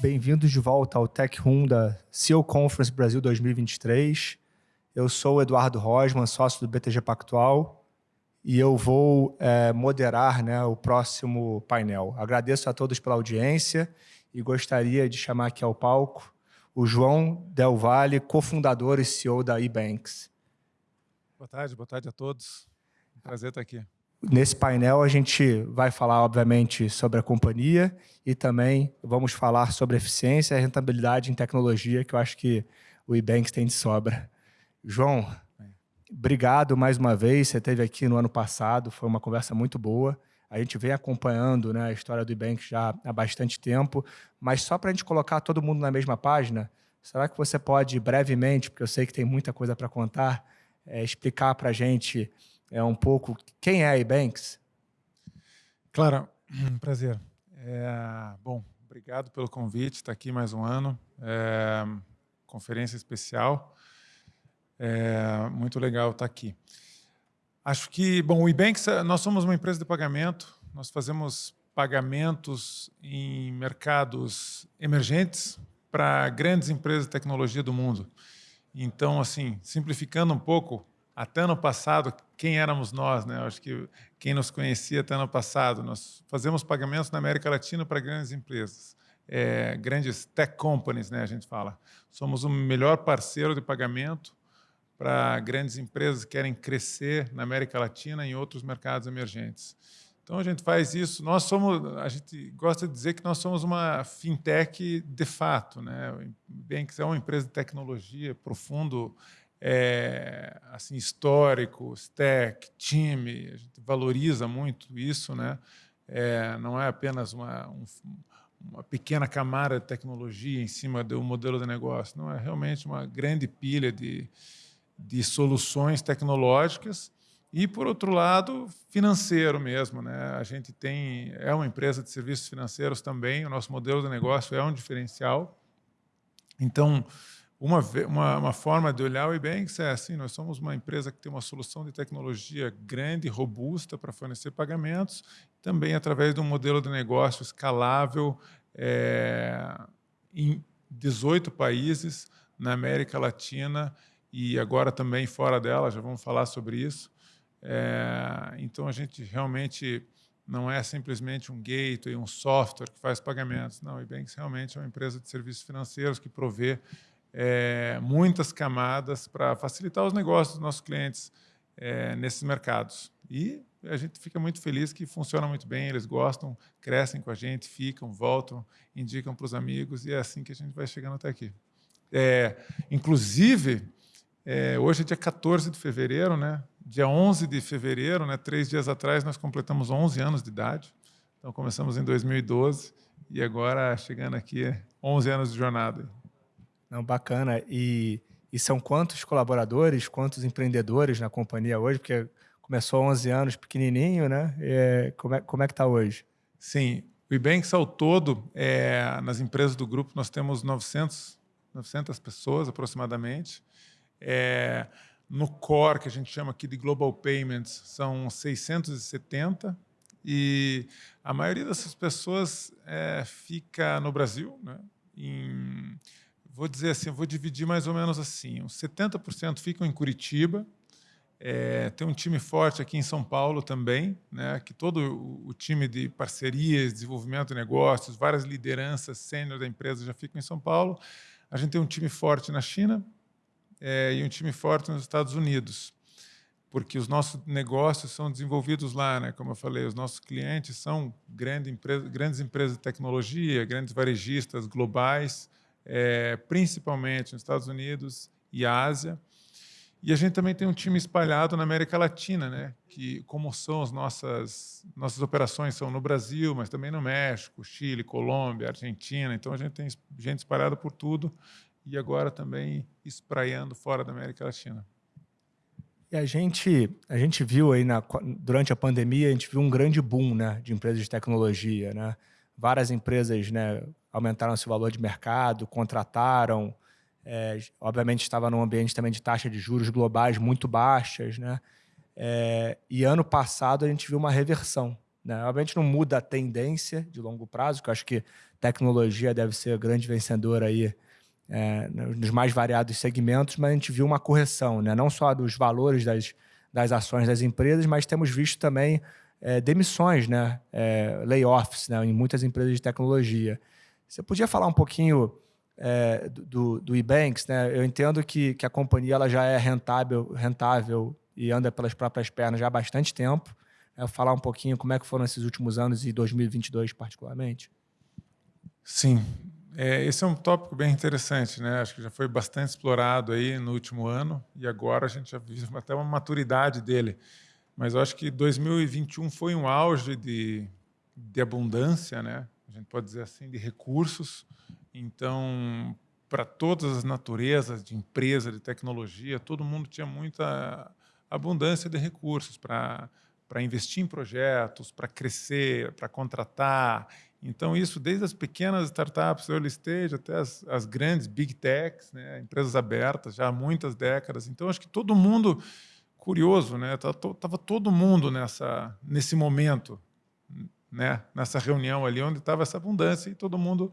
bem-vindos de volta ao Tech Room da CEO Conference Brasil 2023. Eu sou o Eduardo Rosman, sócio do BTG Pactual, e eu vou é, moderar né, o próximo painel. Agradeço a todos pela audiência e gostaria de chamar aqui ao palco o João Del Valle, cofundador e CEO da eBanks. Boa tarde, boa tarde a todos. Prazer estar aqui. Nesse painel, a gente vai falar, obviamente, sobre a companhia e também vamos falar sobre eficiência e rentabilidade em tecnologia, que eu acho que o eBanks tem de sobra. João, obrigado mais uma vez. Você esteve aqui no ano passado, foi uma conversa muito boa. A gente vem acompanhando né, a história do eBanks já há bastante tempo, mas só para a gente colocar todo mundo na mesma página, será que você pode brevemente, porque eu sei que tem muita coisa para contar, é, explicar para a gente é um pouco quem é a Ebanks? Claro, prazer. É, bom, obrigado pelo convite, está aqui mais um ano, é, conferência especial, é, muito legal estar aqui. Acho que, bom, o Ebanks, nós somos uma empresa de pagamento, nós fazemos pagamentos em mercados emergentes para grandes empresas de tecnologia do mundo. Então, assim, simplificando um pouco, até ano passado, quem éramos nós, né? acho que quem nos conhecia até ano passado, nós fazemos pagamentos na América Latina para grandes empresas, é, grandes tech companies, né? A gente fala. Somos o melhor parceiro de pagamento para grandes empresas que querem crescer na América Latina e em outros mercados emergentes. Então a gente faz isso. Nós somos, a gente gosta de dizer que nós somos uma fintech de fato, né? Que é uma empresa de tecnologia profundo é, assim histórico, stack, time, a gente valoriza muito isso, né? É, não é apenas uma, um, uma pequena camada de tecnologia em cima do modelo de negócio, não é realmente uma grande pilha de, de soluções tecnológicas e, por outro lado, financeiro mesmo. Né? A gente tem, é uma empresa de serviços financeiros também, o nosso modelo de negócio é um diferencial. Então, uma, uma, uma, forma de olhar o Ebanks é assim, nós somos uma empresa que tem uma solução de tecnologia grande robusta para fornecer pagamentos, também através de um modelo de negócio escalável é, em 18 países na América Latina e agora também fora dela, já vamos falar sobre isso. É, então, a gente realmente não é simplesmente um gateway, um software que faz pagamentos. Não, o Ebanks realmente é uma empresa de serviços financeiros que provê é, muitas camadas para facilitar os negócios dos nossos clientes é, nesses mercados. E a gente fica muito feliz que funciona muito bem, eles gostam, crescem com a gente, ficam, voltam, indicam para os amigos, e é assim que a gente vai chegando até aqui. É, inclusive, é, hoje é dia 14 de fevereiro, né? dia 11 de fevereiro, né? três dias atrás, nós completamos 11 anos de idade. Então, começamos em 2012 e agora, chegando aqui, 11 anos de jornada. Não, bacana. E, e são quantos colaboradores, quantos empreendedores na companhia hoje? Porque começou há 11 anos pequenininho, né? É, como, é, como é que está hoje? Sim, o Ibanks ao todo, é, nas empresas do grupo, nós temos 900, 900 pessoas aproximadamente. É, no core, que a gente chama aqui de Global Payments, são 670 e a maioria dessas pessoas é, fica no Brasil, né? em vou dizer assim, vou dividir mais ou menos assim, uns 70% ficam em Curitiba, é, tem um time forte aqui em São Paulo também, né, que todo o, time de parcerias, desenvolvimento de negócios, várias lideranças sênior da empresa já ficam em São Paulo. A gente tem um time forte na China é, e um time forte nos Estados Unidos, porque os nossos negócios são desenvolvidos lá, né? Como eu falei, os nossos clientes são grande empresa, grandes empresas de tecnologia, grandes varejistas globais, é, principalmente nos Estados Unidos e Ásia. E a gente também tem um time espalhado na América Latina, né? que como são as nossas, nossas operações são no Brasil, mas também no México, Chile, Colômbia, Argentina. Então a gente tem gente espalhada por tudo e agora também espraiando fora da América Latina. E a gente, a gente viu aí na, durante a pandemia, a gente viu um grande boom né, de empresas de tecnologia. Né? Várias empresas né, aumentaram seu valor de mercado, contrataram, é, obviamente estava num ambiente também de taxa de juros globais muito baixas, né? É, e ano passado a gente viu uma reversão Né? Obviamente não muda a tendência de longo prazo, que eu acho que tecnologia deve ser a grande vencedora aí é, nos mais variados segmentos, mas a gente viu uma correção, né? não só dos valores das, das ações das empresas, mas temos visto também é, demissões, né? É, layoffs né? em muitas empresas de tecnologia. Você podia falar um pouquinho é, do, do eBanks? Né? Eu entendo que, que a companhia ela já é rentável, rentável e anda pelas próprias pernas já há bastante tempo. É, falar um pouquinho como é que foram esses últimos anos e 2022 particularmente? Sim, é, esse é um tópico bem interessante, né? Acho que já foi bastante explorado aí no último ano e agora a gente já viu até uma maturidade dele. Mas eu acho que 2021 foi um auge de, de abundância, né? Gente pode dizer assim, de recursos. Então, para todas as naturezas de empresa, de tecnologia, todo mundo tinha muita abundância de recursos para para investir em projetos, para crescer, para contratar. Então, isso desde as pequenas startups, early stage, até as, as grandes big techs, né, empresas abertas, já há muitas décadas. Então, acho que todo mundo, curioso, né, estava todo mundo nessa, nesse momento, né, nessa reunião ali, onde estava essa abundância e todo mundo...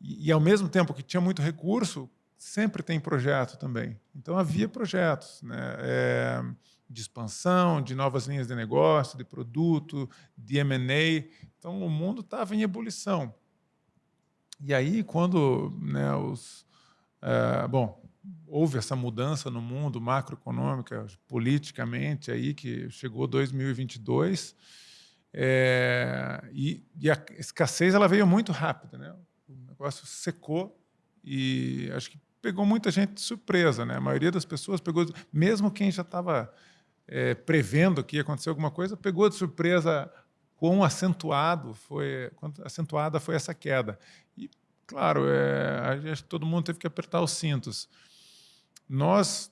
E, e, ao mesmo tempo que tinha muito recurso, sempre tem projeto também. Então, havia projetos. Né, é, de expansão, de novas linhas de negócio, de produto, de M&A. Então, o mundo estava em ebulição. E aí, quando né, os... É, bom, houve essa mudança no mundo macroeconômica, politicamente, aí que chegou 2022, é, e, e, a escassez ela veio muito rápida. Né? O negócio secou e acho que pegou muita gente de surpresa. Né? A maioria das pessoas pegou, mesmo quem já estava é, prevendo que ia acontecer alguma coisa, pegou de surpresa quão acentuado foi, acentuada foi essa queda. E, claro, é, que todo mundo teve que apertar os cintos. Nós,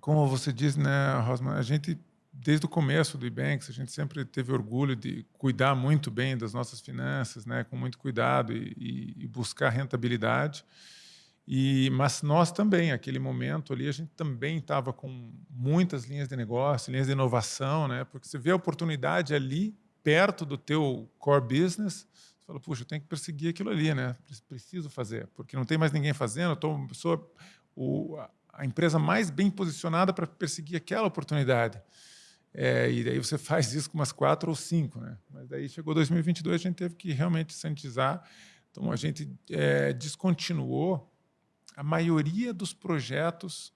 como você diz, né, Rosman, a gente, desde o começo do Ebanks, a gente sempre teve orgulho de cuidar muito bem das nossas finanças, né, com muito cuidado e, e, buscar rentabilidade. E, mas nós também, aquele momento ali, a gente também estava com muitas linhas de negócio, linhas de inovação, né? porque você vê a oportunidade ali, perto do teu core business, você fala, puxa, eu tenho que perseguir aquilo ali, né? preciso fazer, porque não tem mais ninguém fazendo, eu sou o, a empresa mais bem posicionada para perseguir aquela oportunidade. É, e daí você faz isso com umas quatro ou cinco. Né? Mas daí chegou 2022, a gente teve que realmente sanitizar, então a gente é, descontinuou a maioria dos projetos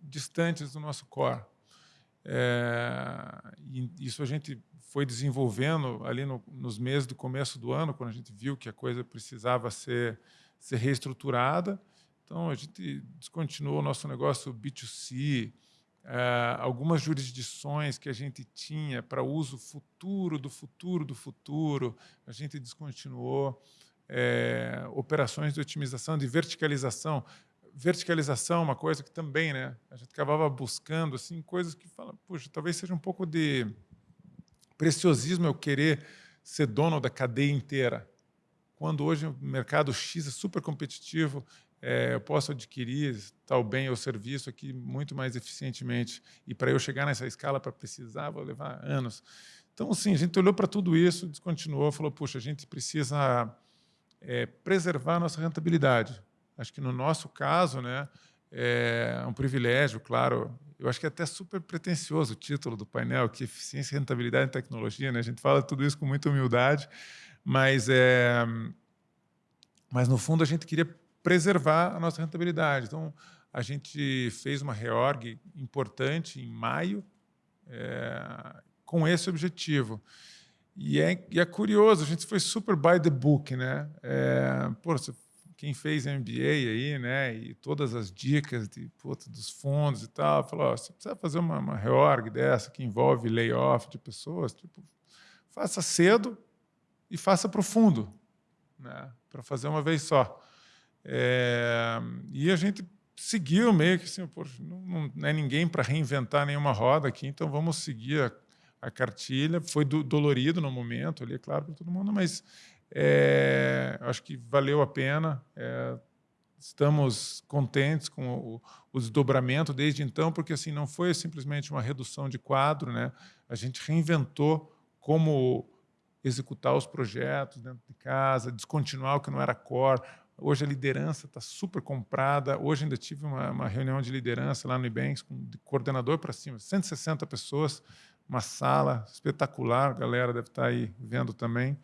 distantes do nosso core. É, isso a gente foi desenvolvendo ali no, nos meses do começo do ano, quando a gente viu que a coisa precisava ser, ser reestruturada. Então, a gente descontinuou o nosso negócio B2C, é, algumas jurisdições que a gente tinha para uso futuro do futuro do futuro, a gente descontinuou é, operações de otimização, de verticalização. Verticalização é uma coisa que também né, a gente acabava buscando assim, coisas que falam, puxa, talvez seja um pouco de preciosismo eu querer ser dono da cadeia inteira. Quando hoje o mercado X é super competitivo, é, eu posso adquirir tal bem ou serviço aqui muito mais eficientemente. E para eu chegar nessa escala, para precisar, vou levar anos. Então, sim, a gente olhou para tudo isso, descontinuou, falou, puxa, a gente precisa é, preservar a nossa rentabilidade. Acho que no nosso caso, né, é um privilégio, claro. Eu acho que é até super pretencioso o título do painel, que eficiência, rentabilidade e tecnologia. Né? A gente fala tudo isso com muita humildade, mas, é, mas no fundo a gente queria preservar a nossa rentabilidade. Então, a gente fez uma reorg importante em maio, é, com esse objetivo. E é, e é curioso, a gente foi super by the book, né? É, pô, quem fez MBA aí, né? E todas as dicas de, puta, dos fundos e tal, falou, ó, você precisa fazer uma, uma reorg dessa que envolve layoff de pessoas, tipo, faça cedo e faça para o fundo, né? Para fazer uma vez só. É, e a gente seguiu meio que assim, não, não é ninguém para reinventar nenhuma roda aqui, então vamos seguir a a cartilha. Foi do, dolorido no momento, ali, é claro, para todo mundo, mas é, acho que valeu a pena. É, estamos contentes com o, o, desdobramento desde então, porque assim não foi simplesmente uma redução de quadro, né? A gente reinventou como executar os projetos dentro de casa, descontinuar o que não era core. Hoje a liderança está super comprada. Hoje ainda tive uma, uma, reunião de liderança lá no Ibanks, com de coordenador para cima, 160 pessoas, uma sala espetacular, a galera deve estar tá aí vendo também.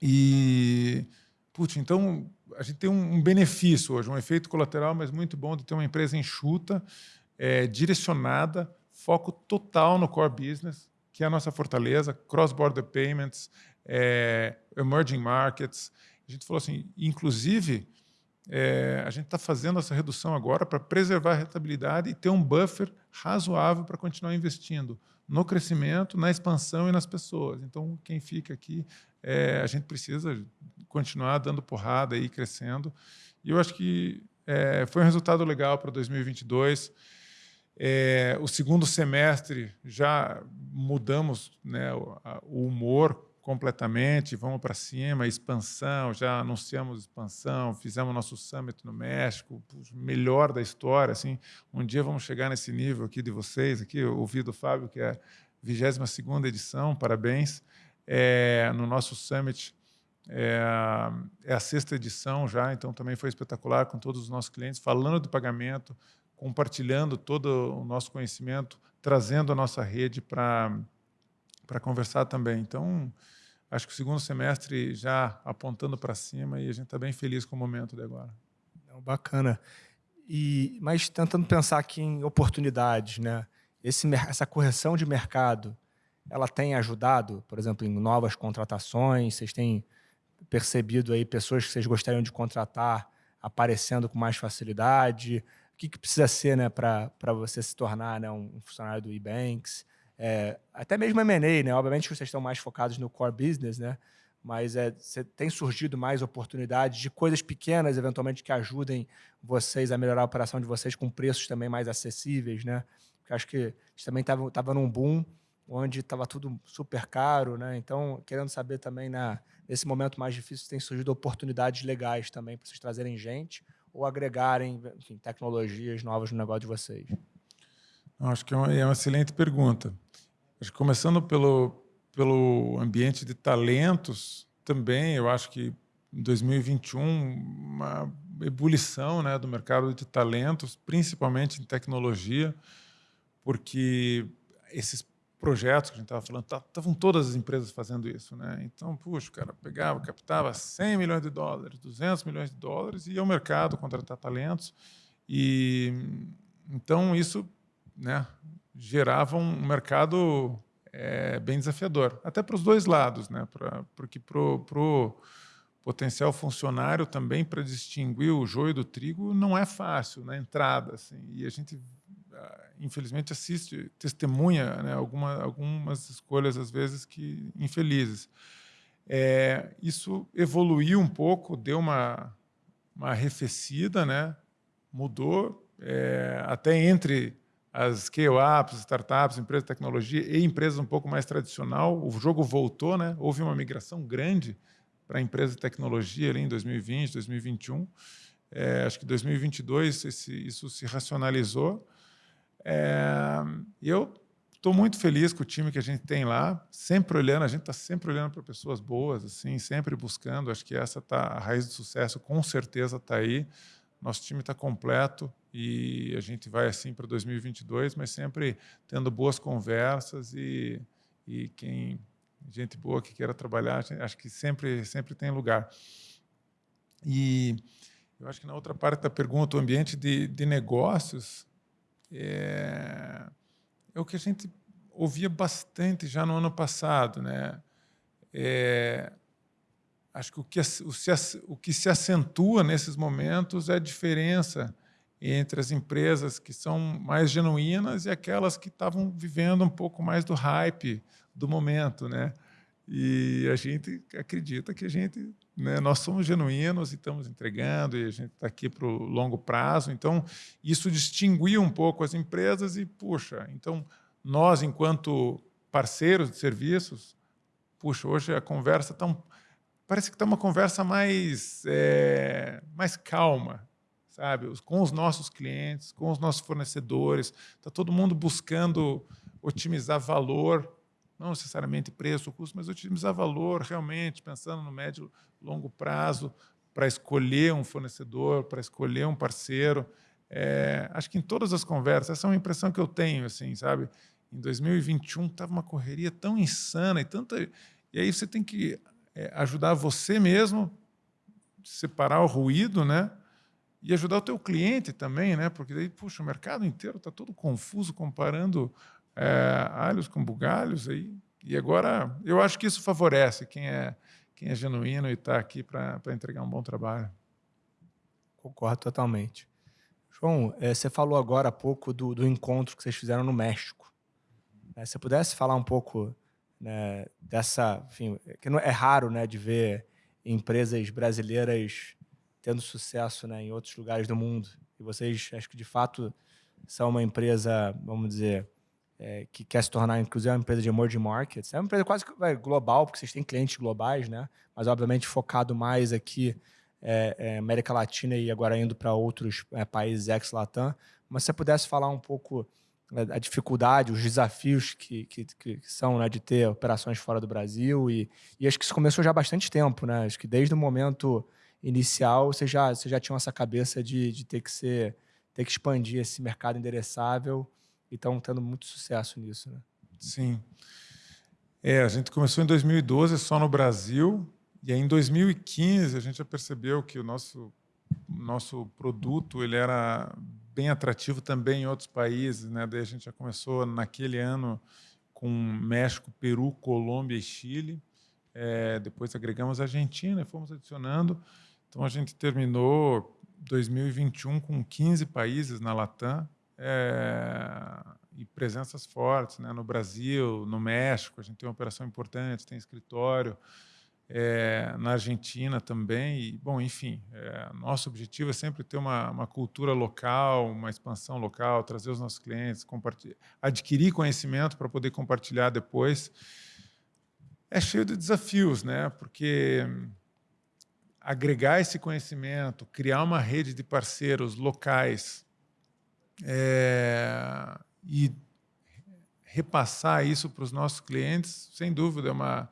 E, putz, então a gente tem um, um benefício hoje, um efeito colateral, mas muito bom de ter uma empresa enxuta, é, direcionada, foco total no core business, que é a nossa fortaleza, cross-border payments, é, emerging markets. A gente falou assim, inclusive, é, a gente está fazendo essa redução agora para preservar a rentabilidade e ter um buffer razoável para continuar investindo no crescimento, na expansão e nas pessoas. Então, quem fica aqui, é, a gente precisa continuar dando porrada e crescendo. E eu acho que é, foi um resultado legal para 2022. É, o segundo semestre já mudamos né, o, o humor completamente, vamos para cima, expansão, já anunciamos expansão, fizemos nosso summit no México, melhor da história, assim, um dia vamos chegar nesse nível aqui de vocês, aqui, eu ouvi do Fábio que é a 22ª edição, parabéns, é, no nosso summit, é, é a sexta edição já, então também foi espetacular com todos os nossos clientes, falando de pagamento, compartilhando todo o nosso conhecimento, trazendo a nossa rede para para conversar também. Então, acho que o segundo semestre já apontando para cima e a gente está bem feliz com o momento de agora. Bacana. E, mas tentando pensar aqui em oportunidades, né? Esse, essa correção de mercado, ela tem ajudado, por exemplo, em novas contratações? Vocês têm percebido aí pessoas que vocês gostariam de contratar aparecendo com mais facilidade? O que, que precisa ser né, para você se tornar né, um funcionário do eBanks? É, até mesmo M&A, né? Obviamente que vocês estão mais focados no core business, né? Mas é, tem surgido mais oportunidades de coisas pequenas, eventualmente, que ajudem vocês a melhorar a operação de vocês com preços também mais acessíveis, né? Porque acho que a gente também estava tava num boom onde estava tudo super caro, né? Então, querendo saber também, na, nesse momento mais difícil, tem surgido oportunidades legais também para vocês trazerem gente ou agregarem enfim, tecnologias novas no negócio de vocês. Acho que é uma, é uma excelente pergunta. Acho que começando pelo, pelo ambiente de talentos, também eu acho que em 2021 uma ebulição né, do mercado de talentos, principalmente em tecnologia, porque esses projetos que a gente estava falando, estavam todas as empresas fazendo isso. Né? Então, puxa, o cara pegava, captava 100 milhões de dólares, 200 milhões de dólares, e ia ao mercado contratar talentos. E Então, isso né, gerava um mercado é, bem desafiador, até para os dois lados, né, pra, porque para o potencial funcionário também, para distinguir o joio do trigo, não é fácil na entrada. Assim, e a gente, ah, infelizmente, assiste, testemunha né, alguma, algumas escolhas, às vezes, que infelizes. É, isso evoluiu um pouco, deu uma, uma arrefecida, né, mudou, é, até entre as scale-ups, startups, empresas de tecnologia e empresas um pouco mais tradicional, o jogo voltou, né? houve uma migração grande para a empresa de tecnologia ali em 2020, 2021. É, acho que 2022 esse, isso se racionalizou. É, eu estou muito feliz com o time que a gente tem lá, sempre olhando, a gente está sempre olhando para pessoas boas, assim, sempre buscando. Acho que essa tá a raiz do sucesso, com certeza está aí. Nosso time está completo e a gente vai assim para 2022, mas sempre tendo boas conversas e, e quem gente boa que queira trabalhar, acho que sempre sempre tem lugar. E eu acho que na outra parte da pergunta, o ambiente de, de negócios é, é o que a gente ouvia bastante já no ano passado, né? É, acho que o que, o, que se acentua nesses momentos é a diferença entre as empresas que são mais genuínas e aquelas que estavam vivendo um pouco mais do hype do momento, né? E a gente acredita que a gente, né, nós somos genuínos e estamos entregando e a gente está aqui para o longo prazo. Então, isso distinguia um pouco as empresas e, puxa, então nós, enquanto parceiros de serviços, puxa, hoje a conversa está um, parece que está uma conversa mais, é, mais calma, sabe? Com os nossos clientes, com os nossos fornecedores. Está todo mundo buscando otimizar valor, não necessariamente preço, custo, mas otimizar valor realmente, pensando no médio longo prazo, para escolher um fornecedor, para escolher um parceiro. É, acho que em todas as conversas, essa é uma impressão que eu tenho, assim, sabe? Em 2021 estava uma correria tão insana e tanta... E aí você tem que é, ajudar você mesmo, separar o ruído, né? E ajudar o teu cliente também, né? Porque daí, puxa, o mercado inteiro está todo confuso comparando é, alhos com bugalhos aí. E agora, eu acho que isso favorece quem é, quem é genuíno e está aqui para entregar um bom trabalho. Concordo totalmente. João, é, você falou agora há pouco do, do encontro que vocês fizeram no México. É, se pudesse falar um pouco né, dessa, enfim, que não é raro, né, de ver empresas brasileiras tendo sucesso, né, em outros lugares do mundo. E vocês, acho que de fato são uma empresa, vamos dizer, é, que quer se tornar, inclusive, uma empresa de emerging markets. É uma empresa quase é, global, porque vocês têm clientes globais, né? Mas, obviamente, focado mais aqui é, é, América Latina e agora indo para outros é, países ex-Latam. Mas se você pudesse falar um pouco né, a dificuldade, os desafios que, que, que, são né, de ter operações fora do Brasil e, e acho que isso começou já há bastante tempo, né? Acho que desde o momento inicial você já, você já tinha essa cabeça de, de ter que ser ter que expandir esse mercado endereçável e estão tendo muito sucesso nisso, né? Sim. É, a gente começou em 2012 só no Brasil e aí em 2015 a gente já percebeu que o nosso nosso produto ele era bem atrativo também em outros países, né? Daí a gente já começou naquele ano com México, Peru, Colômbia e Chile. É, depois agregamos a Argentina e fomos adicionando. Então a gente terminou 2021 com 15 países na Latam é, e presenças fortes, né? No Brasil, no México, a gente tem uma operação importante, tem escritório é, na Argentina também. E, bom, enfim, é, nosso objetivo é sempre ter uma, uma, cultura local, uma expansão local, trazer os nossos clientes, adquirir conhecimento para poder compartilhar depois. É cheio de desafios, né? Porque agregar esse conhecimento, criar uma rede de parceiros locais é, e repassar isso para os nossos clientes, sem dúvida, é uma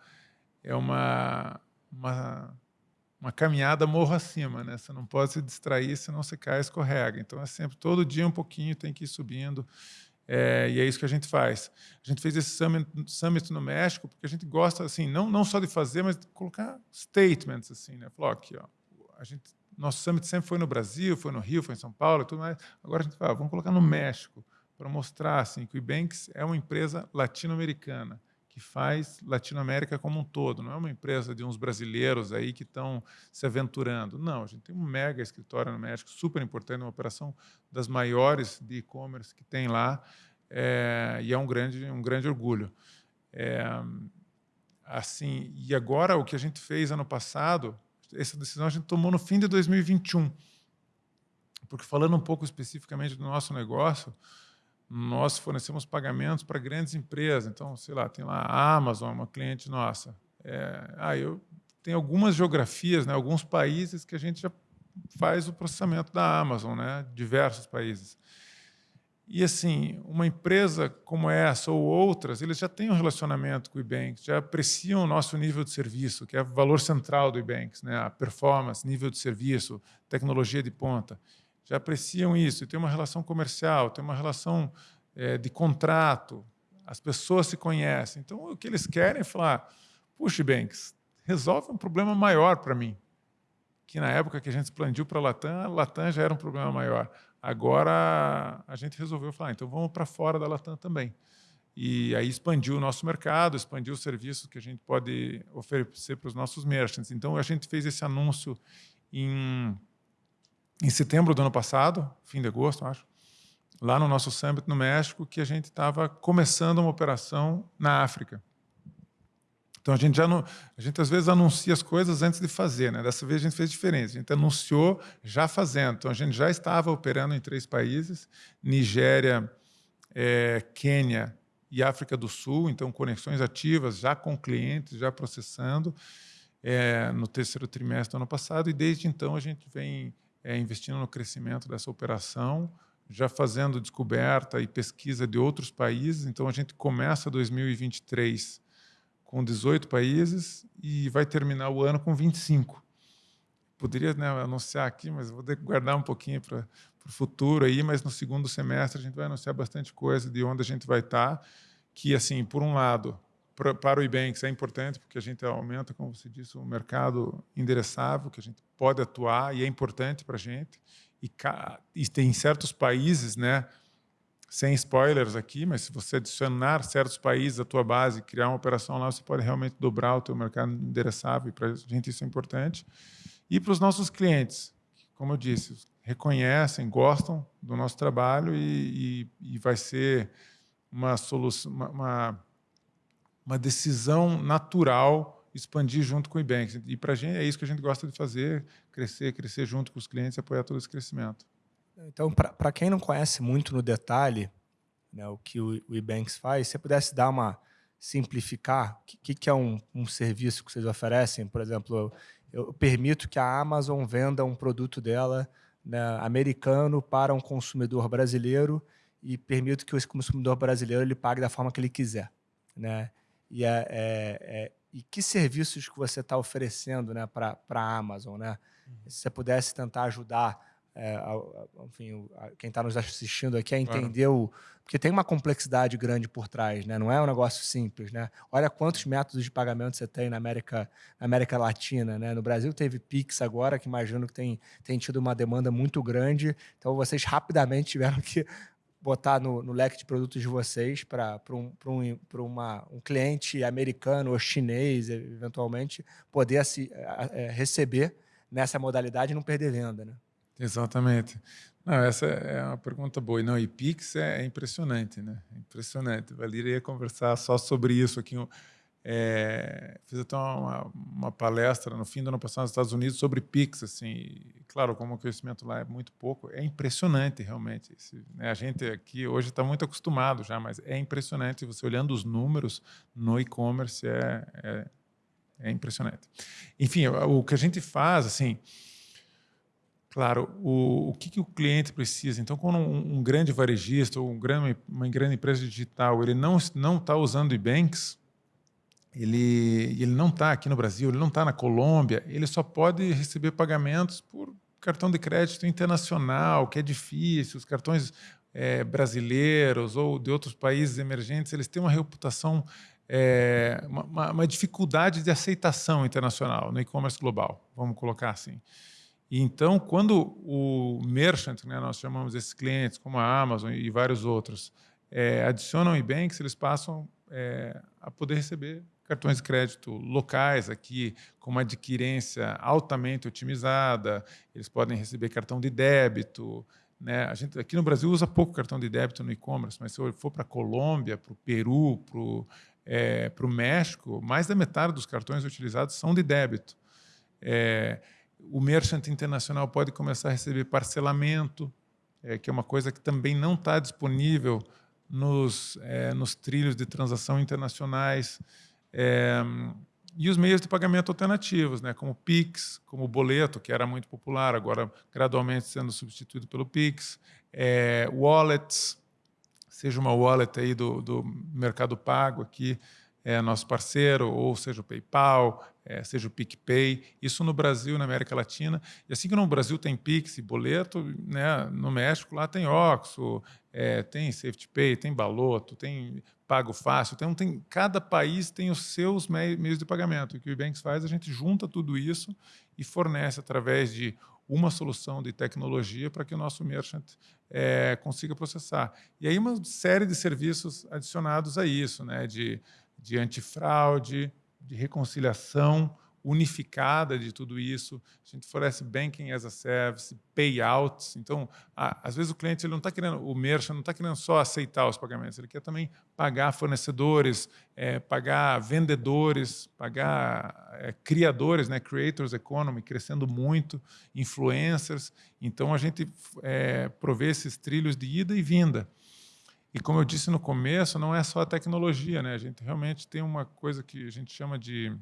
é uma, uma, uma caminhada morro acima, né? Você não pode se distrair, senão você cai e escorrega. Então, é sempre, todo dia um pouquinho tem que ir subindo, é, e é isso que a gente faz. A gente fez esse summit, summit, no México porque a gente gosta, assim, não, não só de fazer, mas de colocar statements, assim, né? Falou, aqui, ó, a gente, nosso summit sempre foi no Brasil, foi no Rio, foi em São Paulo, tudo mais. Agora a gente fala, vamos colocar no México para mostrar, assim, que o Ebanks é uma empresa latino-americana que faz Latinoamérica como um todo. Não é uma empresa de uns brasileiros aí que estão se aventurando. Não, a gente tem um mega escritório no México, super importante, uma operação das maiores de e-commerce que tem lá, é, e é um grande, um grande orgulho. É, assim, e agora o que a gente fez ano passado, essa decisão a gente tomou no fim de 2021, porque falando um pouco especificamente do nosso negócio, nós fornecemos pagamentos para grandes empresas. Então, sei lá, tem lá a Amazon, uma cliente nossa. É, ah, eu tem algumas geografias, né, alguns países que a gente já faz o processamento da Amazon, né, diversos países. E assim, uma empresa como essa ou outras, eles já têm um relacionamento com o Ebanks, já apreciam o nosso nível de serviço, que é o valor central do Ebanks, né, a performance, nível de serviço, tecnologia de ponta já apreciam isso, tem uma relação comercial, tem uma relação é, de contrato, as pessoas se conhecem. Então, o que eles querem é falar, puxa, Banks, resolve um problema maior para mim. Que na época que a gente expandiu para a Latam, a Latam já era um problema maior. Agora, a gente resolveu falar, então vamos para fora da Latam também. E aí expandiu o nosso mercado, expandiu os serviços que a gente pode oferecer para os nossos merchants. Então, a gente fez esse anúncio em em setembro do ano passado, fim de agosto, acho, lá no nosso summit no México, que a gente estava começando uma operação na África. Então a gente já não, a gente às vezes anuncia as coisas antes de fazer, né? Dessa vez a gente fez diferente. A gente anunciou já fazendo. Então a gente já estava operando em três países: Nigéria, é, Quênia e África do Sul. Então conexões ativas, já com clientes, já processando é, no terceiro trimestre do ano passado. E desde então a gente vem é, investindo no crescimento dessa operação, já fazendo descoberta e pesquisa de outros países. Então, a gente começa 2023 com 18 países e vai terminar o ano com 25. Poderia né, anunciar aqui, mas vou guardar um pouquinho para o futuro aí, mas no segundo semestre a gente vai anunciar bastante coisa de onde a gente vai estar, tá, que assim, por um lado, para o Ibanks é importante porque a gente aumenta, como você disse, o mercado endereçável, que a gente pode atuar e é importante para a gente. E, e tem certos países, né, sem spoilers aqui, mas se você adicionar certos países à tua base, criar uma operação lá, você pode realmente dobrar o teu mercado endereçável, e para a gente isso é importante. E para os nossos clientes, como eu disse, reconhecem, gostam do nosso trabalho e, e, e vai ser uma solução, uma, uma uma decisão natural expandir junto com o Ebanks. E para a gente é isso que a gente gosta de fazer, crescer, crescer junto com os clientes apoiar todo esse crescimento. Então, para quem não conhece muito no detalhe né, o que o, o Ebanks faz, se você pudesse dar uma simplificar, o que, que é um, um, serviço que vocês oferecem? Por exemplo, eu, eu, permito que a Amazon venda um produto dela né, americano para um consumidor brasileiro e permito que esse consumidor brasileiro ele pague da forma que ele quiser. Né? E, é, é, é, e que serviços que você está oferecendo né, para a Amazon? Né? Uhum. Se você pudesse tentar ajudar é, a, a, enfim, a, quem está nos assistindo aqui a entender claro. o. Porque tem uma complexidade grande por trás, né? não é um negócio simples. Né? Olha quantos métodos de pagamento você tem na América, na América Latina. Né? No Brasil teve Pix agora, que imagino que tem, tem tido uma demanda muito grande. Então vocês rapidamente tiveram que botar no, no, leque de produtos de vocês para um, um, uma, um cliente americano ou chinês, eventualmente, poder assim, é, receber nessa modalidade e não perder venda. Né? Exatamente. Não, essa é uma pergunta boa. Não, e Pix é, é impressionante, né? Impressionante. Valeria ia conversar só sobre isso aqui é, fiz até uma, uma, palestra no fim do ano passado nos Estados Unidos sobre Pix, assim, e, claro, como o conhecimento lá é muito pouco, é impressionante realmente. Esse, né, a gente aqui hoje está muito acostumado já, mas é impressionante você olhando os números no e-commerce é, é, é, impressionante. Enfim, o, o, que a gente faz, assim, claro, o, o que, que o cliente precisa. Então, quando um, um grande varejista ou um grande, uma grande empresa digital ele não não está usando e-banks ele, ele não está aqui no Brasil, ele não está na Colômbia, ele só pode receber pagamentos por cartão de crédito internacional, que é difícil, os cartões é, brasileiros ou de outros países emergentes, eles têm uma reputação, é, uma, uma, dificuldade de aceitação internacional no e-commerce global, vamos colocar assim. E então, quando o merchant, né, nós chamamos esses clientes, como a Amazon e vários outros, é, adicionam e-banks, eles passam é, a poder receber cartões de crédito locais aqui com uma adquirência altamente otimizada, eles podem receber cartão de débito. Né? A gente aqui no Brasil usa pouco cartão de débito no e-commerce, mas se eu for para a Colômbia, para o Peru, para o é, México, mais da metade dos cartões utilizados são de débito. É, o merchant internacional pode começar a receber parcelamento, é, que é uma coisa que também não está disponível nos, é, nos trilhos de transação internacionais. É, e os meios de pagamento alternativos, né, como o Pix, como o boleto, que era muito popular, agora gradualmente sendo substituído pelo Pix, é, wallets, seja uma wallet aí do, do Mercado Pago aqui, é nosso parceiro, ou seja o PayPal, é, seja o PicPay, isso no Brasil, na América Latina. E assim que no Brasil tem Pix e boleto, né, no México lá tem Oxo, é, tem SafetyPay, tem Baloto, tem Pago Fácil, tem, tem, cada país tem os seus meios de pagamento. O que o Ebanks faz, a gente junta tudo isso e fornece através de uma solução de tecnologia para que o nosso merchant é, consiga processar. E aí uma série de serviços adicionados a isso, né, de, de antifraude, de reconciliação, unificada de tudo isso. A gente fornece banking as a service, payouts. Então, às vezes o cliente ele não está querendo, o merchant não está querendo só aceitar os pagamentos, ele quer também pagar fornecedores, é, pagar vendedores, pagar é, criadores, né, creators economy, crescendo muito, influencers. Então, a gente é, provê esses trilhos de ida e vinda. E como eu disse no começo, não é só a tecnologia, né? A gente realmente tem uma coisa que a gente chama de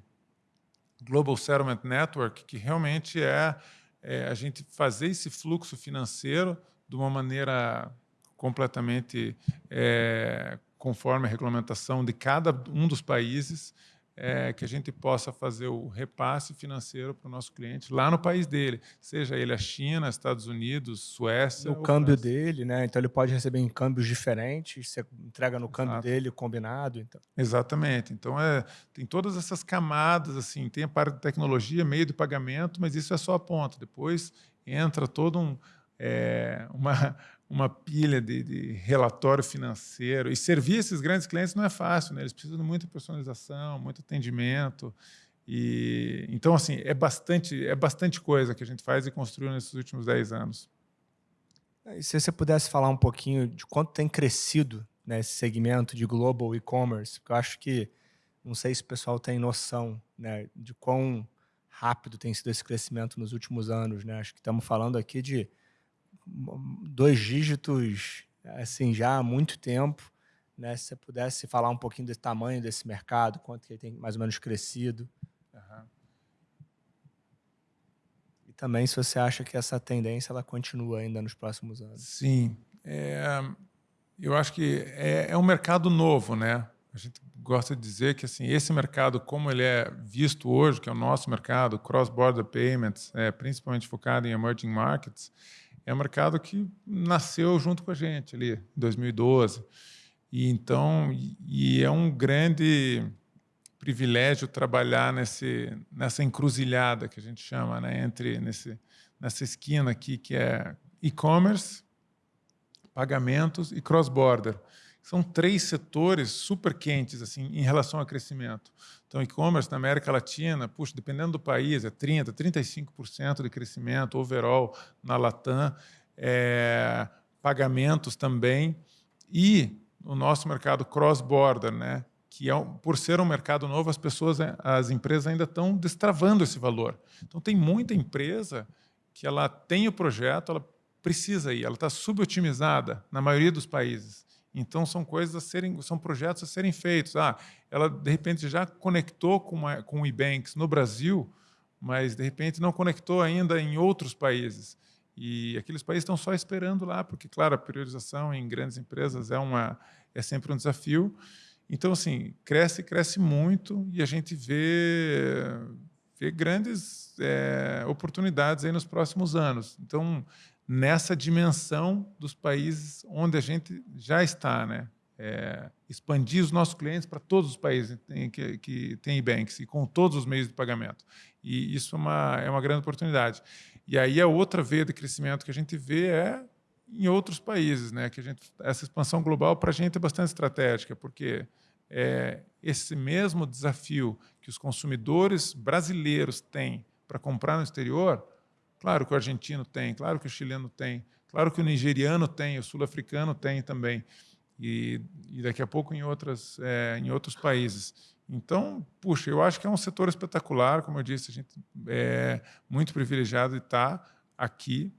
Global Settlement Network, que realmente é, é a gente fazer esse fluxo financeiro de uma maneira completamente é, conforme a regulamentação de cada um dos países, é, que a gente possa fazer o repasse financeiro para o nosso cliente lá no país dele, seja ele a China, Estados Unidos, Suécia. O câmbio França. dele, né? Então ele pode receber em câmbios diferentes, você entrega no câmbio Exato. dele combinado. Então. Exatamente. Então é, tem todas essas camadas, assim, tem a parte de tecnologia, meio de pagamento, mas isso é só a ponta. Depois entra todo um. É, uma, uma pilha de, de, relatório financeiro. E servir esses grandes clientes não é fácil, né? eles precisam de muita personalização, muito atendimento. E, então, assim, é bastante, é bastante coisa que a gente faz e construiu nesses últimos 10 anos. E se você pudesse falar um pouquinho de quanto tem crescido né, esse segmento de global e-commerce, porque eu acho que, não sei se o pessoal tem noção né, de quão rápido tem sido esse crescimento nos últimos anos. Né? Acho que estamos falando aqui de dois dígitos assim já há muito tempo. Né? Se você pudesse falar um pouquinho do tamanho desse mercado, quanto que ele tem mais ou menos crescido. Uhum. E também se você acha que essa tendência ela continua ainda nos próximos anos. Sim. É, eu acho que é, é um mercado novo, né? A gente gosta de dizer que assim esse mercado, como ele é visto hoje, que é o nosso mercado, cross-border payments, é, principalmente focado em emerging markets, é um mercado que nasceu junto com a gente ali, em 2012. E então, e é um grande privilégio trabalhar nesse, nessa encruzilhada que a gente chama, né, entre nesse, nessa esquina aqui que é e-commerce, pagamentos e cross-border. São três setores super quentes assim em relação ao crescimento. Então, e-commerce na América Latina, puxa, dependendo do país, é 30%, 35% de crescimento overall na Latam, é, pagamentos também, e o nosso mercado cross-border, né? que é, por ser um mercado novo, as pessoas, as empresas ainda estão destravando esse valor. Então, tem muita empresa que ela tem o projeto, ela precisa ir, ela está subotimizada na maioria dos países. Então, são coisas a serem, são projetos a serem feitos. Ah, ela, de repente, já conectou com, uma, com o eBanks no Brasil, mas, de repente, não conectou ainda em outros países. E aqueles países estão só esperando lá, porque, claro, a priorização em grandes empresas é, uma, é sempre um desafio. Então, assim, cresce, cresce muito e a gente vê, vê grandes é, oportunidades aí nos próximos anos. Então, nessa dimensão dos países onde a gente já está, né? É, expandir os nossos clientes para todos os países que, têm banks e com todos os meios de pagamento. E isso é uma, é uma grande oportunidade. E aí a outra veia de crescimento que a gente vê é em outros países, né? Que a gente, essa expansão global para a gente é bastante estratégica, porque é, esse mesmo desafio que os consumidores brasileiros têm para comprar no exterior, Claro que o argentino tem, claro que o chileno tem, claro que o nigeriano tem, o sul-africano tem também, e, e, daqui a pouco em, outras, é, em outros países. Então, puxa, eu acho que é um setor espetacular, como eu disse, a gente é muito privilegiado de estar aqui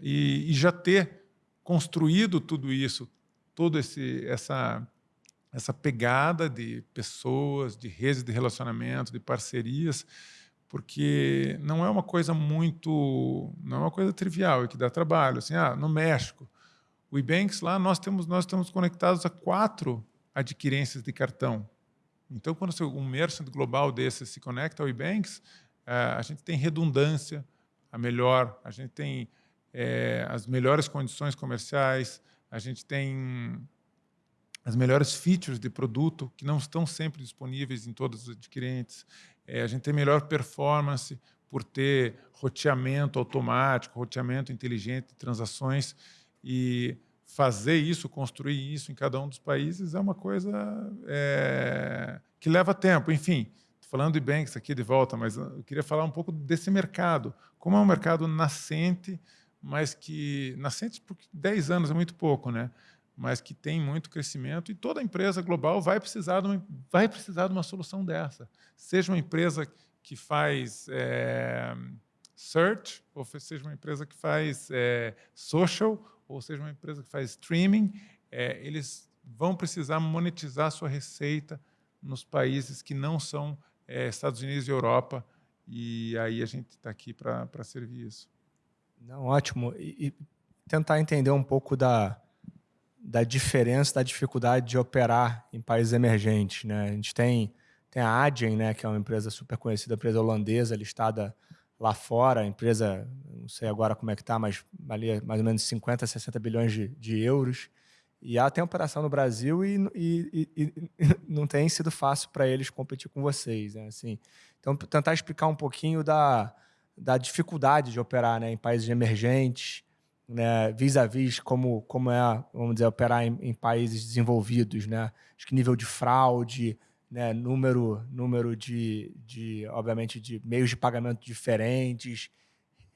e, e já ter construído tudo isso, toda essa, essa pegada de pessoas, de redes de relacionamento, de parcerias, porque não é uma coisa muito, não é uma coisa trivial e que dá trabalho. Assim, ah, no México, o Ebanks lá nós temos nós estamos conectados a quatro adquirências de cartão. Então, quando um merchant global desse se conecta ao Ebanks, eh, a gente tem redundância, a melhor, a gente tem é, as melhores condições comerciais, a gente tem as melhores features de produto que não estão sempre disponíveis em todos os adquirentes. É, a gente tem melhor performance por ter roteamento automático, roteamento inteligente de transações e fazer isso, construir isso em cada um dos países é uma coisa é, que leva tempo. Enfim, falando de banks aqui de volta, mas eu queria falar um pouco desse mercado. Como é um mercado nascente, mas que... Nascente porque 10 anos é muito pouco, né? Mas que tem muito crescimento e toda empresa global vai precisar de uma, vai precisar de uma solução dessa. Seja uma empresa que faz é, search, ou seja uma empresa que faz é, social, ou seja uma empresa que faz streaming, é, eles vão precisar monetizar sua receita nos países que não são Estados Unidos e Europa, e aí a gente está aqui para servir isso. Não, ótimo. E, e tentar entender um pouco da, da diferença, da dificuldade de operar em países emergentes. Né? A gente tem, tem a Adyen, né, que é uma empresa super conhecida, empresa holandesa, listada lá fora, empresa, não sei agora como é que está, mas valia mais ou menos 50, 60 bilhões de, de euros. E ela tem operação no Brasil e, e, e, e não tem sido fácil para eles competir com vocês. Né? Assim, então, tentar explicar um pouquinho da, da dificuldade de operar né, em países emergentes, né, vis-à-vis como, como é, vamos dizer, operar em, em, países desenvolvidos. Né? Acho que nível de fraude, né, número, número de, de, obviamente, de meios de pagamento diferentes,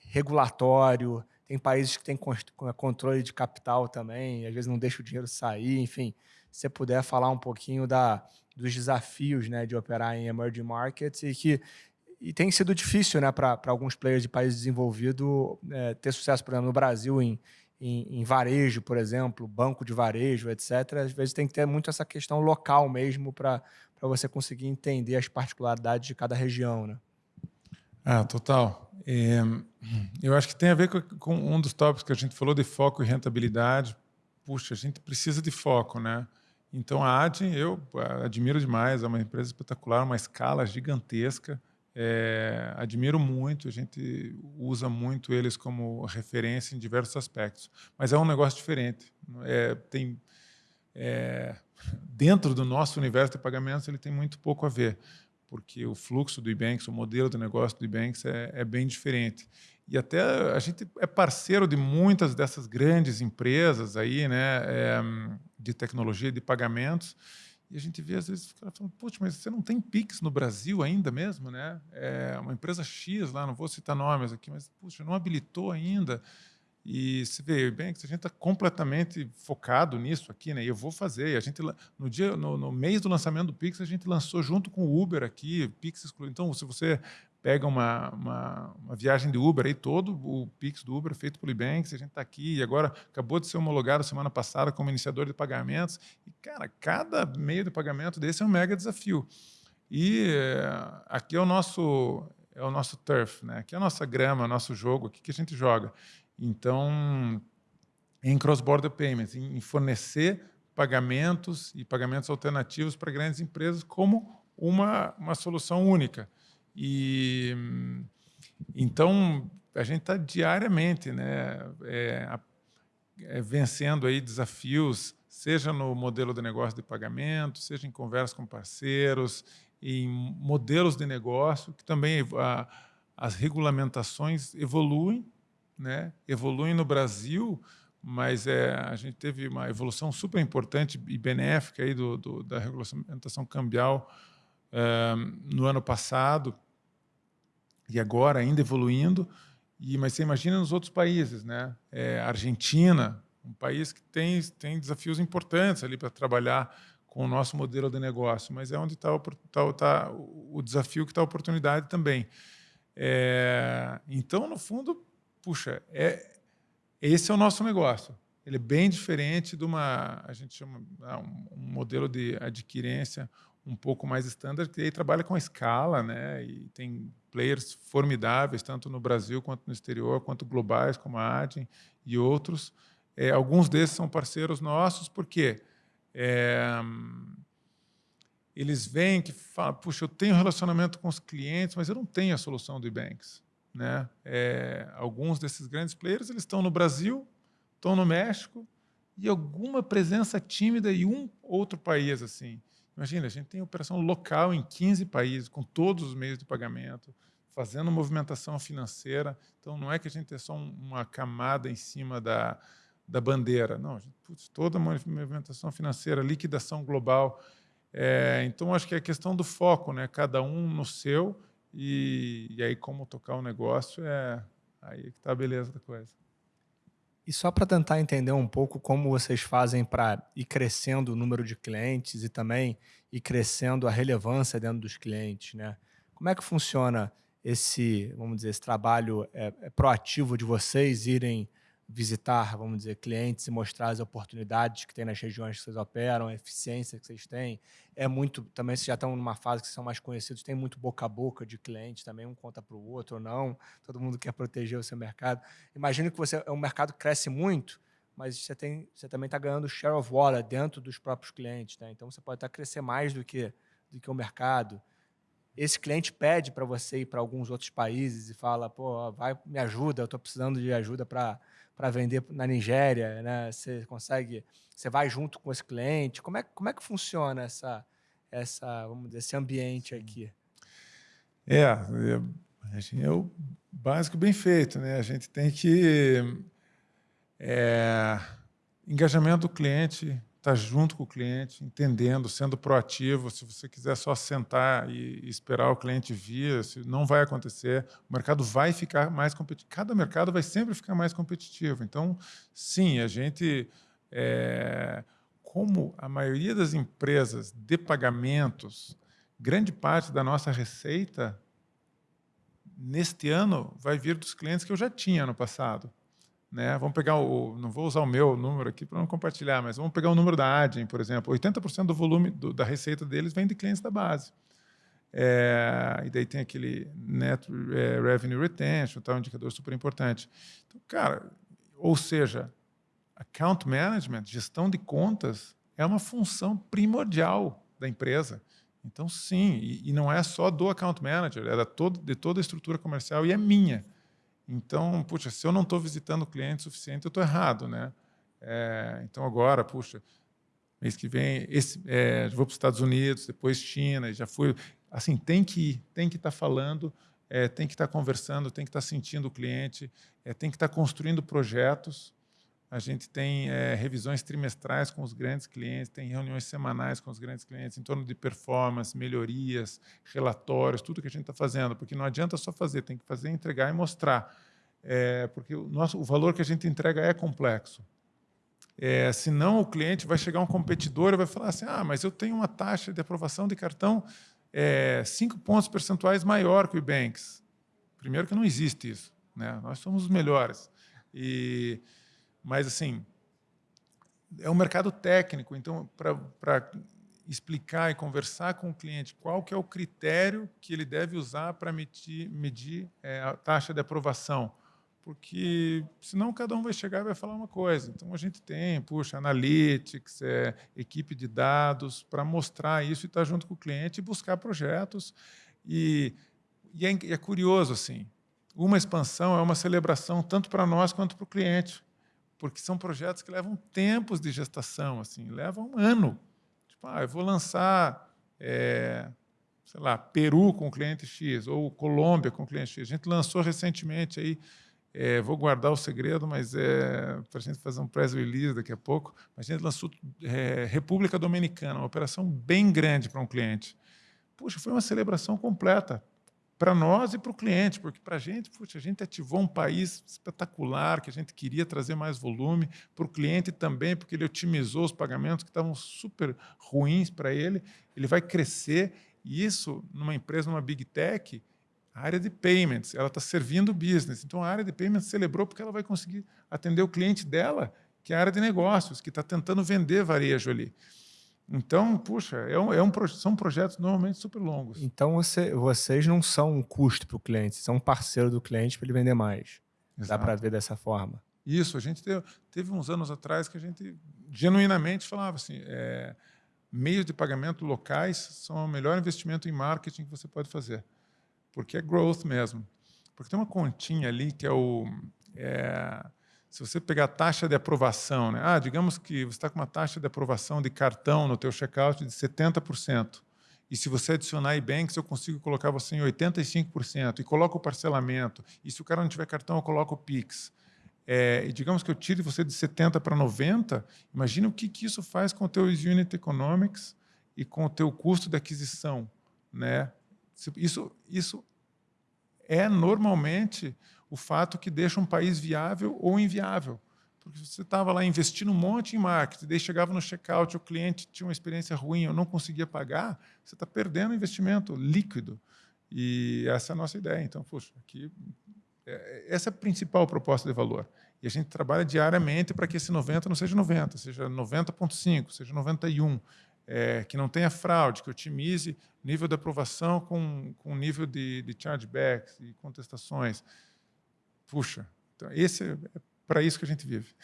regulatório, tem países que têm controle de capital também, às vezes não deixa o dinheiro sair, enfim. Se você puder falar um pouquinho da, dos desafios né, de operar em emerging markets e que e tem sido difícil né, para alguns players de países desenvolvidos é, ter sucesso, por exemplo, no Brasil, em, em, em, varejo, por exemplo, banco de varejo, etc. Às vezes tem que ter muito essa questão local mesmo para você conseguir entender as particularidades de cada região. Né? Ah, total. É, eu acho que tem a ver com, com, um dos tópicos que a gente falou de foco e rentabilidade. Puxa, a gente precisa de foco, né? Então a Adyen eu admiro demais, é uma empresa espetacular, uma escala gigantesca. É, admiro muito, a gente usa muito eles como referência em diversos aspectos. Mas é um negócio diferente. É, tem, é, dentro do nosso universo de pagamentos, ele tem muito pouco a ver, porque o fluxo do Ebanks, o modelo de negócio do Ebanks é, é bem diferente. E até a gente é parceiro de muitas dessas grandes empresas aí, né, é, de tecnologia de pagamentos, e a gente vê, às vezes, cara falando, poxa, mas você não tem Pix no Brasil ainda mesmo, né? É uma empresa X lá, não vou citar nomes aqui, mas, puxa, não habilitou ainda. E se vê bem que a gente está completamente focado nisso aqui, né? E eu vou fazer. A gente no dia, no, no, mês do lançamento do Pix, a gente lançou junto com o Uber aqui, Pix excluído. Então, se você pega uma, uma, uma, viagem de Uber aí, todo o Pix do Uber feito pelo Ebanks, a gente está aqui e agora acabou de ser homologado semana passada como iniciador de pagamentos. E, cara, cada meio de pagamento desse é um mega desafio. E é, aqui é o nosso é o nosso turf, né? Aqui é a nossa grama, nosso jogo, aqui que a gente joga. Então, em cross-border payments, em fornecer pagamentos e pagamentos alternativos para grandes empresas como uma, uma solução única. E então a gente está diariamente, né, é, é, vencendo aí desafios, seja no modelo de negócio de pagamento, seja em conversa com parceiros, em modelos de negócio que também a, as regulamentações evoluem, né, evoluem no Brasil, mas é, a gente teve uma evolução super importante e benéfica aí do, do da regulamentação cambial no ano passado e agora ainda evoluindo. E, mas você imagina nos outros países, né? É, Argentina, um país que tem, tem desafios importantes ali para trabalhar com o nosso modelo de negócio, mas é onde está tá, tá, o desafio que está a oportunidade também. É, então, no fundo, puxa, é, esse é o nosso negócio. Ele é bem diferente de uma, a gente chama ah, um, modelo de adquirência, um pouco mais standard, que aí trabalha com escala, né? E tem players formidáveis, tanto no Brasil quanto no exterior, quanto globais, como a Adyen e outros. É, alguns desses são parceiros nossos, porque é, eles veem que falam, puxa, eu tenho relacionamento com os clientes, mas eu não tenho a solução do eBanks. Né? É, alguns desses grandes players eles estão no Brasil, estão no México, e alguma presença tímida em um outro país. assim. Imagina, a gente tem operação local em 15 países, com todos os meios de pagamento, fazendo movimentação financeira. Então, não é que a gente é só uma camada em cima da, da bandeira. Não, putz, toda a movimentação financeira, liquidação global. É, então, acho que é a questão do foco, né? cada um no seu, e, e aí como tocar o negócio é aí que está a beleza da coisa. E só para tentar entender um pouco como vocês fazem para ir crescendo o número de clientes e também ir crescendo a relevância dentro dos clientes, né? Como é que funciona esse, vamos dizer, esse trabalho é, é proativo de vocês irem visitar, vamos dizer, clientes e mostrar as oportunidades que tem nas regiões que vocês operam, a eficiência que vocês têm. É muito, também vocês já estão numa fase que são mais conhecidos, tem muito boca a boca de clientes também, um conta para o outro ou não, todo mundo quer proteger o seu mercado. Imagino que você é um mercado que cresce muito, mas você, tem, você também está ganhando share of wallet dentro dos próprios clientes, né? então você pode estar crescer mais do que, do que o mercado. esse cliente pede para você ir para alguns outros países e fala, pô, vai, me ajuda, eu estou precisando de ajuda para vender na Nigéria, né? Você consegue, você vai junto com esse cliente. Como é, como é que funciona essa, essa, vamos dizer, esse ambiente aqui? É, é, é o básico bem feito, né? A gente tem que é, engajamento do cliente, estar tá junto com o cliente, entendendo, sendo proativo. Se você quiser só sentar e esperar o cliente vir, não vai acontecer. O mercado vai ficar mais competitivo. Cada mercado vai sempre ficar mais competitivo. Então, sim, a gente, é, como a maioria das empresas de pagamentos, grande parte da nossa receita neste ano vai vir dos clientes que eu já tinha no passado. Né? Vamos pegar o, não vou usar o meu número aqui para não compartilhar, mas vamos pegar o número da Adyen, por exemplo. 80% do volume do, da receita deles vem de clientes da base. É, e daí tem aquele net é, revenue retention, tá, um indicador super importante. Então, cara, ou seja, account management, gestão de contas, é uma função primordial da empresa. Então, sim, e, e não é só do account manager, é da todo, de toda a estrutura comercial e é minha. Então, puxa, se eu não estou visitando o cliente suficiente, eu estou errado, né? É, então agora, puxa, mês que vem, esse, é, vou para os Estados Unidos, depois China, já fui. Assim, tem que ir, tem que estar tá falando, é, tem que estar tá conversando, tem que estar tá sentindo o cliente, é, tem que estar tá construindo projetos. A gente tem é, revisões trimestrais com os grandes clientes, tem reuniões semanais com os grandes clientes em torno de performance, melhorias, relatórios, tudo que a gente está fazendo, porque não adianta só fazer, tem que fazer, entregar e mostrar é, porque o, nosso, o valor que a gente entrega é complexo. É, senão o cliente vai chegar um competidor e vai falar assim, ah, mas eu tenho uma taxa de aprovação de cartão é, cinco pontos percentuais maior que o Banks. Primeiro que não existe isso, né? nós somos os melhores. E, mas, assim, é um mercado técnico, então, para explicar e conversar com o cliente qual que é o critério que ele deve usar para medir, medir é, a taxa de aprovação porque senão cada um vai chegar e vai falar uma coisa. Então a gente tem, puxa, analytics, é, equipe de dados para mostrar isso e estar tá junto com o cliente e buscar projetos. E, e é, é, curioso assim, uma expansão é uma celebração tanto para nós quanto para o cliente, porque são projetos que levam tempos de gestação, assim, levam um ano. Tipo, ah, eu vou lançar é, sei lá, Peru com cliente X, ou Colômbia com cliente X. A gente lançou recentemente aí é, vou guardar o segredo, mas é para a gente fazer um press release daqui a pouco. A gente lançou é, República Dominicana, uma operação bem grande para um cliente. Puxa, foi uma celebração completa para nós e para o cliente, porque para a gente, puxa, a gente ativou um país espetacular, que a gente queria trazer mais volume, para o cliente também, porque ele otimizou os pagamentos que estavam super ruins para ele, ele vai crescer, e isso, numa empresa, numa big tech, a área de payments, ela está servindo o business. Então, a área de payments celebrou porque ela vai conseguir atender o cliente dela, que é a área de negócios, que está tentando vender varejo ali. Então, puxa, é um, é um, são projetos normalmente super longos. Então, você, vocês não são um custo para o cliente, são um parceiro do cliente para ele vender mais. Exato. Dá para ver dessa forma. Isso, a gente teve, teve, uns anos atrás que a gente genuinamente falava assim, é, meios de pagamento locais são o melhor investimento em marketing que você pode fazer porque é growth mesmo. Porque tem uma continha ali que é o... É, se você pegar a taxa de aprovação, né? ah, digamos que você está com uma taxa de aprovação de cartão no teu checkout de 70%, e se você adicionar e-banks, eu consigo colocar você em 85%, e coloco o parcelamento, e se o cara não tiver cartão, eu coloco o PIX. É, e digamos que eu tire você de 70 para 90, imagina o que, que isso faz com o teu unit economics e com o teu custo de aquisição. Né? Isso, isso é normalmente o fato que deixa um país viável ou inviável. Porque você estava lá investindo um monte em marketing, daí chegava no checkout, o cliente tinha uma experiência ruim, eu não conseguia pagar, você está perdendo investimento líquido. E essa é a nossa ideia. Então, puxa, aqui, é, essa é a principal proposta de valor. E a gente trabalha diariamente para que esse 90 não seja 90, seja 90.5, seja 91 é, que não tenha fraude, que otimize nível de aprovação com, com nível de, de chargebacks e contestações. Puxa, então esse é, é para isso que a gente vive.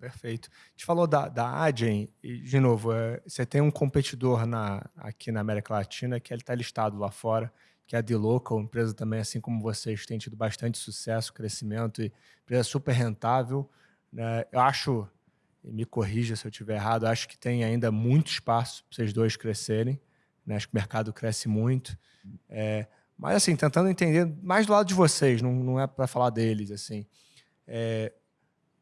perfeito. A gente falou da, da Adyen, e, de novo, é, você tem um competidor na, aqui na América Latina que ele está listado lá fora, que é a D-Local, empresa também, assim como vocês, tem tido bastante sucesso, crescimento, e empresa super rentável. Né? Eu acho, me corrija se eu estiver errado, acho que tem ainda muito espaço para vocês dois crescerem. Né? Acho que o mercado cresce muito. É, mas, assim, tentando entender mais do lado de vocês, não, não é para falar deles, assim. É,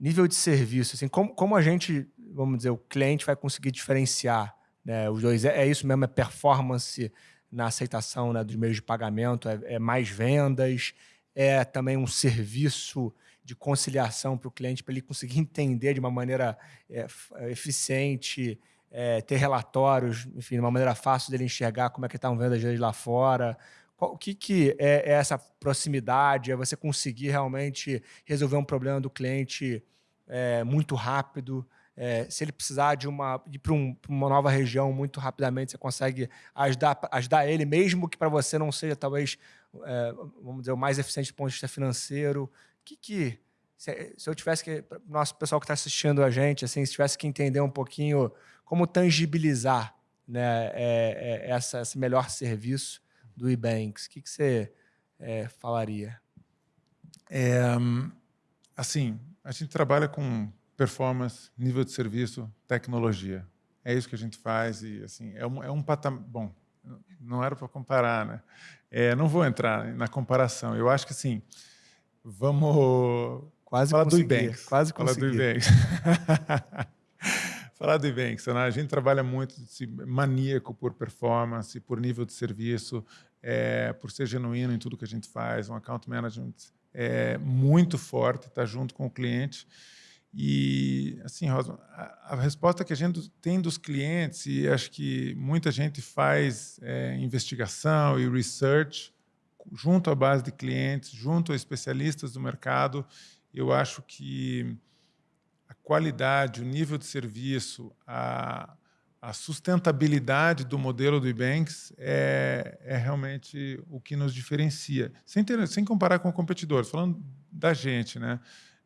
nível de serviço, assim, como, como a gente, vamos dizer, o cliente vai conseguir diferenciar né, os dois? É, é isso mesmo? É performance na aceitação né, dos meios de pagamento? É, é mais vendas? É também um serviço de conciliação para o cliente, para ele conseguir entender de uma maneira é, eficiente, é, ter relatórios, enfim, de uma maneira fácil dele enxergar como é que estão vendo as vezes lá fora, o que, que é, é essa proximidade? É você conseguir realmente resolver um problema do cliente é, muito rápido? É, se ele precisar de uma ir para um, uma nova região muito rapidamente, você consegue ajudar, ajudar ele, mesmo que para você não seja talvez, é, vamos dizer, o mais eficiente do ponto de vista financeiro. Que que se, se eu tivesse que nosso pessoal que está assistindo a gente, assim, se tivesse que entender um pouquinho como tangibilizar, né, é, é essa, esse melhor serviço do eBanks, o que, que você é, falaria? É, assim, a gente trabalha com performance, nível de serviço, tecnologia. É isso que a gente faz e assim é um, é um patamar. Bom, não era para comparar, né? É, não vou entrar na comparação. Eu acho que assim, vamos quase falar consegui, do Ebanks. Quase falar consegui. do. falar do Ebanks, né? a gente trabalha muito maníaco por performance, por nível de serviço, é, por ser genuíno em tudo que a gente faz, um account management é, muito forte, está junto com o cliente. E, assim, Rosa, a, a, resposta que a gente tem dos clientes, e acho que muita gente faz é, investigação e research junto à base de clientes, junto a especialistas do mercado, eu acho que qualidade, o nível de serviço, a, a sustentabilidade do modelo do Ebanks é, é realmente o que nos diferencia, sem, ter, sem comparar com competidores, falando da gente, né?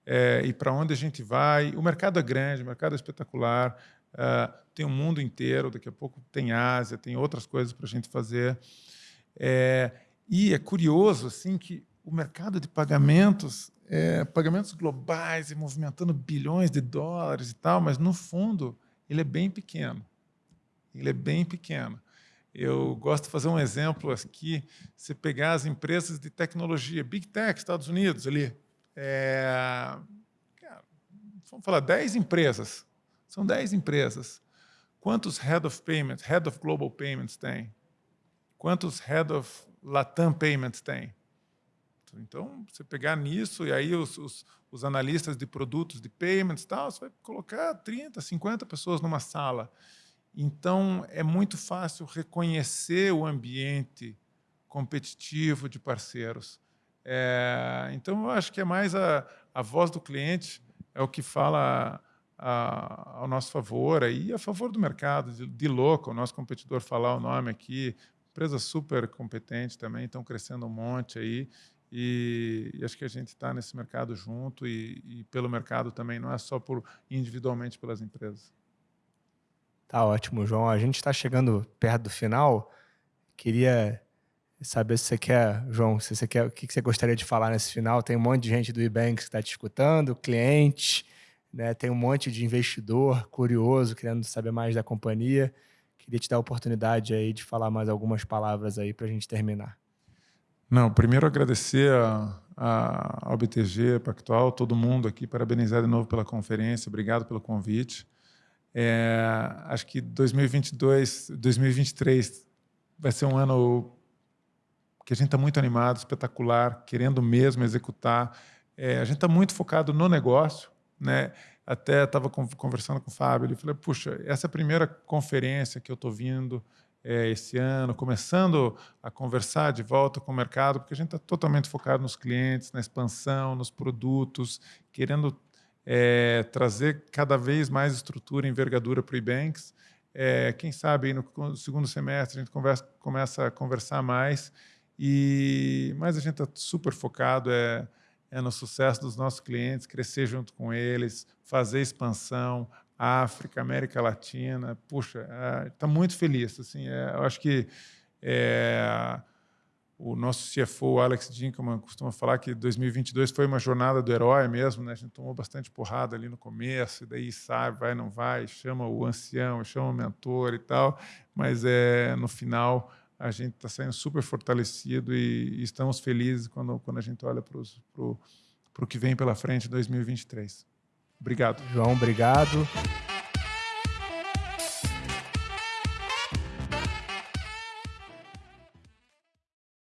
É, e para onde a gente vai. O mercado é grande, o mercado é espetacular, uh, tem o mundo inteiro, daqui a pouco tem Ásia, tem outras coisas para a gente fazer. É, e é curioso assim que o mercado de pagamentos, é, pagamentos globais e movimentando bilhões de dólares e tal, mas no fundo ele é bem pequeno ele é bem pequeno. Eu gosto de fazer um exemplo aqui, você pegar as empresas de tecnologia, Big Tech, Estados Unidos, ali, é, vamos falar, 10 empresas, são 10 empresas. Quantos Head of Payments, Head of Global Payments tem? Quantos Head of Latam Payments tem? Então, você pegar nisso, e aí os, os, os analistas de produtos de payments, tal, você vai colocar 30, 50 pessoas numa sala. Então, é muito fácil reconhecer o ambiente competitivo de parceiros. É, então, eu acho que é mais a, a voz do cliente, é o que fala a, ao nosso favor e a favor do mercado, de, de louco, o nosso competidor falar o nome aqui, empresa super competente também, estão crescendo um monte aí, e, e acho que a gente está nesse mercado junto e, e pelo mercado também, não é só por individualmente pelas empresas. Tá ótimo, João. A gente está chegando perto do final. Queria saber se você quer, João, se você quer, o que você gostaria de falar nesse final. Tem um monte de gente do eBanks que está te escutando, cliente, né? tem um monte de investidor curioso, querendo saber mais da companhia. Queria te dar a oportunidade aí de falar mais algumas palavras aí para a gente terminar. Não, primeiro agradecer a, a, ao BTG Pactual, todo mundo aqui, parabenizar de novo pela conferência, obrigado pelo convite. É, acho que 2022, 2023 vai ser um ano que a gente está muito animado, espetacular, querendo mesmo executar. É, a gente está muito focado no negócio, né? Até estava conversando com o Fábio, ele falou: puxa, essa é a primeira conferência que eu estou vindo é, esse ano, começando a conversar de volta com o mercado, porque a gente está totalmente focado nos clientes, na expansão, nos produtos, querendo é, trazer cada vez mais estrutura e envergadura para o eBanks. É, quem sabe no segundo semestre a gente conversa, começa a conversar mais, e, mas a gente está super focado, é, é no sucesso dos nossos clientes, crescer junto com eles, fazer expansão, África, América Latina. Puxa, está é, muito feliz. Assim, é, eu acho que é, o nosso CFO, Alex Dinkelman, costuma falar que 2022 foi uma jornada do herói mesmo. Né? A gente tomou bastante porrada ali no começo, e daí sabe, vai, não vai, chama o ancião, chama o mentor e tal. Mas é, no final a gente está saindo super fortalecido e, e, estamos felizes quando, quando a gente olha para o que vem pela frente em 2023. Obrigado. João, obrigado.